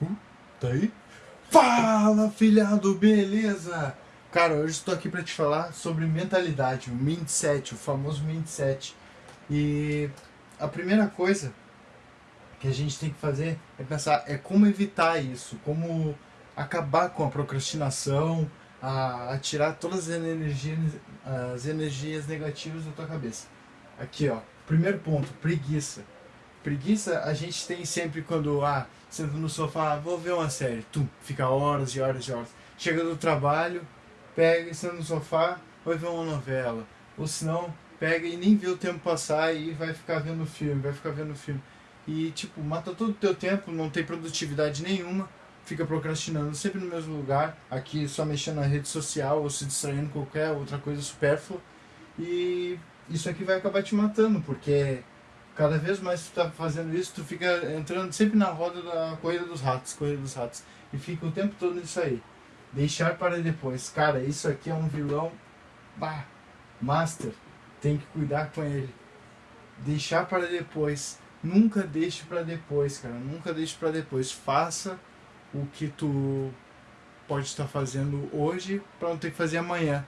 Uh, tá aí? Fala, filhado, beleza? Cara, hoje estou aqui para te falar sobre mentalidade, o mindset, o famoso mindset. E a primeira coisa que a gente tem que fazer é pensar é como evitar isso, como acabar com a procrastinação, a, a tirar todas as energias, as energias negativas da tua cabeça. Aqui, ó, primeiro ponto, preguiça Preguiça a gente tem sempre quando, ah, senta no sofá, vou ver uma série, tu fica horas e horas e horas. Chega do trabalho, pega senta no sofá, vai ver uma novela. Ou senão, pega e nem vê o tempo passar e vai ficar vendo filme, vai ficar vendo filme. E, tipo, mata todo o teu tempo, não tem produtividade nenhuma, fica procrastinando sempre no mesmo lugar, aqui só mexendo na rede social ou se distraindo com qualquer outra coisa supérflua. E isso aqui vai acabar te matando, porque cada vez mais tu tá fazendo isso, tu fica entrando sempre na roda da corrida dos ratos, corrida dos ratos. E fica o tempo todo nisso aí. Deixar para depois. Cara, isso aqui é um vilão. Bah, master. Tem que cuidar com ele. Deixar para depois. Nunca deixe para depois, cara. Nunca deixe para depois. Faça o que tu pode estar fazendo hoje para não ter que fazer amanhã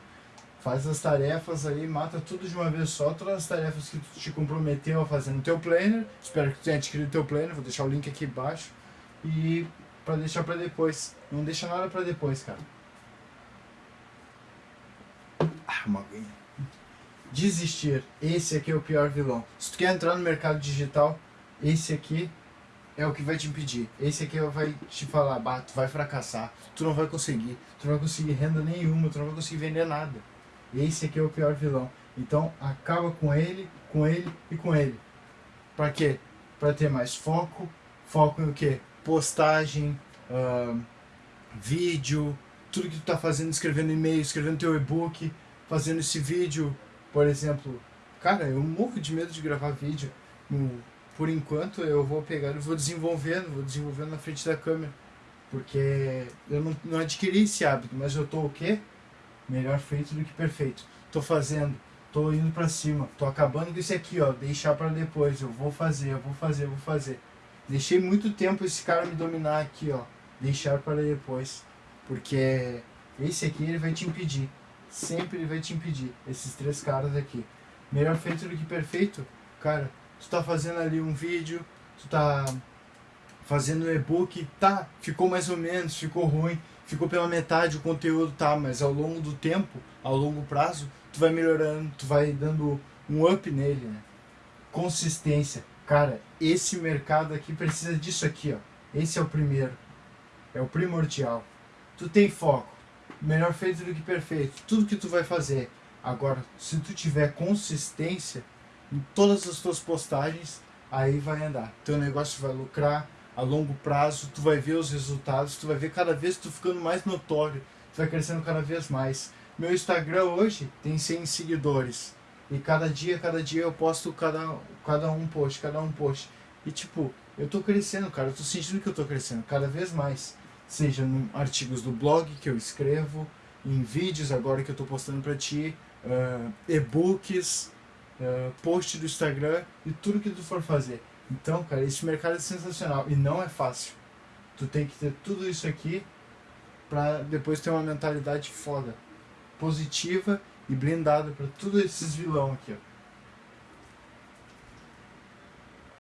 faz as tarefas aí, mata tudo de uma vez só, todas as tarefas que tu te comprometeu a fazer no teu planner, espero que tu tenha adquirido teu planner, vou deixar o link aqui embaixo, e para deixar para depois, não deixa nada para depois, cara. Ah, uma aguinha. Desistir, esse aqui é o pior vilão. Se tu quer entrar no mercado digital, esse aqui é o que vai te impedir. Esse aqui vai te falar, bah, tu vai fracassar, tu não vai conseguir, tu não vai conseguir renda nenhuma, tu não vai conseguir vender nada. Esse aqui é o pior vilão. Então acaba com ele, com ele e com ele. Para quê? Para ter mais foco. Foco em o quê? Postagem, uh, vídeo, tudo que tu tá fazendo, escrevendo e-mail, escrevendo teu e-book, fazendo esse vídeo, por exemplo. Cara, eu morro de medo de gravar vídeo. por enquanto eu vou pegar e vou desenvolvendo, vou desenvolvendo na frente da câmera. Porque eu não, não adquiri esse hábito, mas eu tô o quê? Melhor feito do que perfeito. Tô fazendo, tô indo para cima, tô acabando com isso aqui, ó, deixar para depois, eu vou fazer, eu vou fazer, eu vou fazer. Deixei muito tempo esse cara me dominar aqui, ó, deixar para depois, porque esse aqui ele vai te impedir, sempre ele vai te impedir, esses três caras aqui. Melhor feito do que perfeito, cara, tu tá fazendo ali um vídeo, tu tá fazendo um e-book, tá, ficou mais ou menos, ficou ruim, ficou pela metade o conteúdo, tá, mas ao longo do tempo, ao longo prazo, tu vai melhorando, tu vai dando um up nele, né? Consistência. Cara, esse mercado aqui precisa disso aqui, ó. Esse é o primeiro. É o primordial. Tu tem foco. Melhor feito do que perfeito. Tudo que tu vai fazer. Agora, se tu tiver consistência em todas as tuas postagens, aí vai andar. Teu negócio vai lucrar, a longo prazo, tu vai ver os resultados, tu vai ver cada vez tu ficando mais notório, tu vai crescendo cada vez mais. Meu Instagram hoje tem 100 seguidores. E cada dia, cada dia eu posto cada, cada um post, cada um post. E tipo, eu tô crescendo, cara, eu tô sentindo que eu tô crescendo cada vez mais. Seja em artigos do blog que eu escrevo, em vídeos agora que eu tô postando pra ti, uh, e-books, uh, post do Instagram e tudo que tu for fazer. Então, cara, esse mercado é sensacional e não é fácil. Tu tem que ter tudo isso aqui para depois ter uma mentalidade foda, positiva e blindada para todos esses vilão aqui, ó.